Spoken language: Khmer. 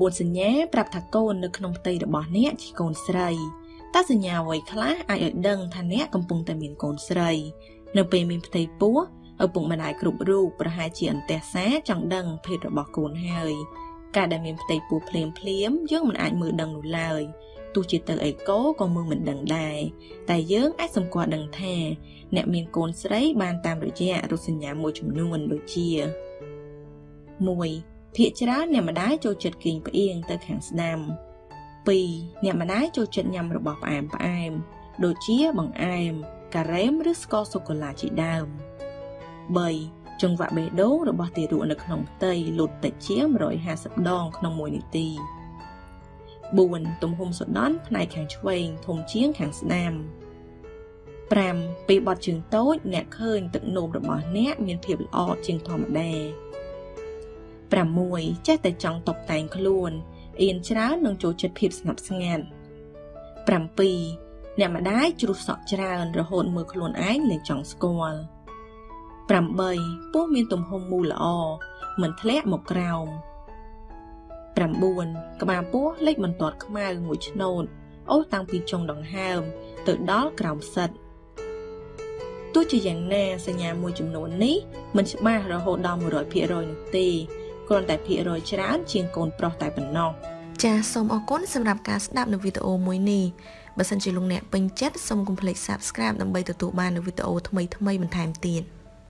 9សញ្ញាប្រាប់ថាកូននៅក្នុងផ្ទៃរបស់អ្នកជាកូនស្រីតើសញ្ញាអ្វីខ្លះអាចឲ្យដឹងថាអ្នកកំពុងតែមានកូនស្រី នៅពេលមានផ្ទៃពោះឪពុកម្ដាយគ្រប់រូបប្រហែលជាអន្តេសាចង់ដឹងភេទរបស់កូនហើយការដែលមានផ្ទៃពោះភ្លាមភ្លាមយើងមិនអាចមើលដឹងនោះឡើយទោះជាទៅអេកូក៏មើលមិនដឹងដែរតែយើងអាចសម្គាល់ដឹងថា អ្នកមានកូនស្រីបានតាមរយៈរូបសញ្ញាមួយចំនួនដូចជា1 ភាកច្រើនអ្នកម្ដាយចូលចិត្តគេងផ្អៀងទៅខាងស្ដាំ2អ្នកម្ដាយចូលចិត្តញ៉ាំរបស់ផ្អែមផ្អែមដូចជាបង្អែម ការ៉េមឬស្ករសូកូឡាជាដើម3ចង្វាក់បេះដូងរបស់ទារកនៅក្នុងផ្ទៃលូតតិចជាង150ដងក្នុង1នាទី4ទំហំសូដន់ផ្នែកខាងឆ្វេងធំជាងខាងស្ដាំ5ពេលបត់ជើងតូច អ្នកឃើញទឹកនោមរបស់អ្នកមានភាពល្អជាងធម្មតា 6ចេះតែចង់តុបតែងខ្លួនអៀនច្រើននឹងចូលចិត្តភាពស្ងប់ស្ងាត់7អ្នកម្ដាយជ្រុះសក់ច្រើនរហូតមើលខ្លួនឯងលែងចង់ស្គាល់8ពោះមានទំហំមូលល្អមិនធ្លាក់មកក្រោម9ក្បាលពោះលេចបន្ទាត់ខ្មៅមួយឆ្នូតអូសតាំងពីចុងដង្ហើម ទៅដល់ក្រោមសិតទោះជាយ៉ាងណាសញ្ញាមួយចំនួននេះមិនច្បាស់រហូតដល់100%នោះទេ គ្រាន់តែភាគរយច្រើនជាងកូនប្រុសតែប៉ុណ្ណោះចាសសូមអរគុណសម្រាប់ការស្ដាប់នៅវីដេអូមួយនេះបើសិនជាលោកអ្នកពេញចិត្តសូមកុំភ្លេច Subscribe ដើម្បីទទួលបាននូវវីដេអូថ្មីៗបន្ថែមទៀត